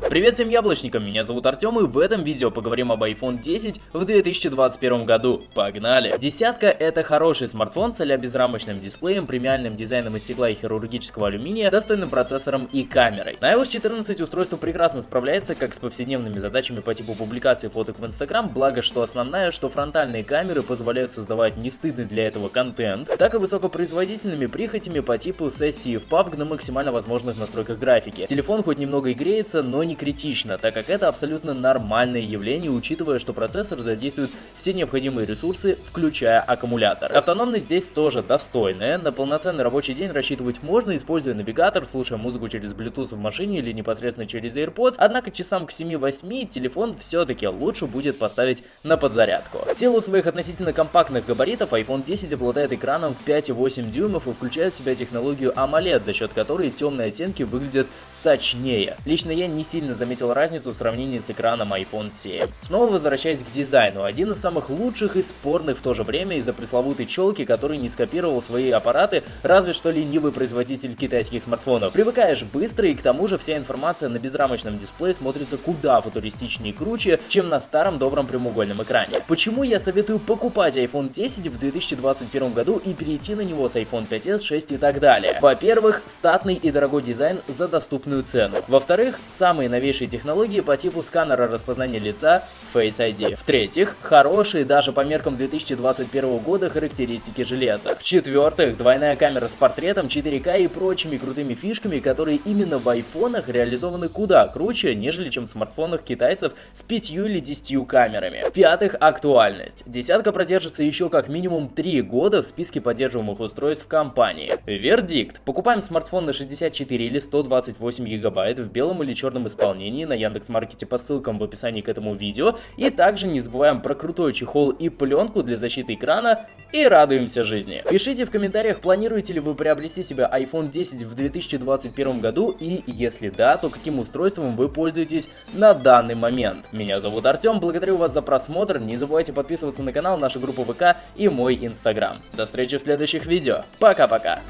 Привет всем яблочникам, меня зовут Артем и в этом видео поговорим об iPhone 10 в 2021 году. Погнали! Десятка это хороший смартфон с а безрамочным дисплеем, премиальным дизайном из стекла и хирургического алюминия, достойным процессором и камерой. На iOS 14 устройство прекрасно справляется как с повседневными задачами по типу публикации фоток в Instagram, благо что основная, что фронтальные камеры позволяют создавать не стыдный для этого контент, так и высокопроизводительными прихотями по типу сессии в PUBG на максимально возможных настройках графики. Телефон хоть немного и греется, но не критично, так как это абсолютно нормальное явление, учитывая, что процессор задействует все необходимые ресурсы, включая аккумулятор. Автономность здесь тоже достойная, на полноценный рабочий день рассчитывать можно, используя навигатор, слушая музыку через Bluetooth в машине или непосредственно через AirPods, однако часам к 7-8 телефон все-таки лучше будет поставить на подзарядку. В силу своих относительно компактных габаритов iPhone 10 обладает экраном в 5,8 дюймов и включает в себя технологию AMOLED, за счет которой темные оттенки выглядят сочнее. Лично я не сильно сильно заметил разницу в сравнении с экраном iPhone 7. Снова возвращаясь к дизайну, один из самых лучших и спорных в то же время из-за пресловутой челки, который не скопировал свои аппараты, разве что ленивый производитель китайских смартфонов. Привыкаешь быстро и к тому же вся информация на безрамочном дисплее смотрится куда футуристичнее и круче, чем на старом добром прямоугольном экране. Почему я советую покупать iPhone 10 в 2021 году и перейти на него с iPhone 5s, 6 и так далее? Во-первых, статный и дорогой дизайн за доступную цену. Во-вторых, самые новейшие технологии по типу сканера распознания лица Face ID. В-третьих, хорошие даже по меркам 2021 года характеристики железа. В-четвертых, двойная камера с портретом, 4К и прочими крутыми фишками, которые именно в айфонах реализованы куда круче, нежели чем в смартфонах китайцев с 5 или 10 камерами. В-пятых, актуальность. Десятка продержится еще как минимум 3 года в списке поддерживаемых устройств компании. Вердикт. Покупаем смартфон на 64 или 128 гигабайт в белом или черном исполнении исполнении на Яндекс.Маркете по ссылкам в описании к этому видео. И также не забываем про крутой чехол и пленку для защиты экрана и радуемся жизни. Пишите в комментариях, планируете ли вы приобрести себе iPhone 10 в 2021 году и если да, то каким устройством вы пользуетесь на данный момент. Меня зовут Артем, благодарю вас за просмотр, не забывайте подписываться на канал, нашу группу ВК и мой Инстаграм. До встречи в следующих видео, пока-пока!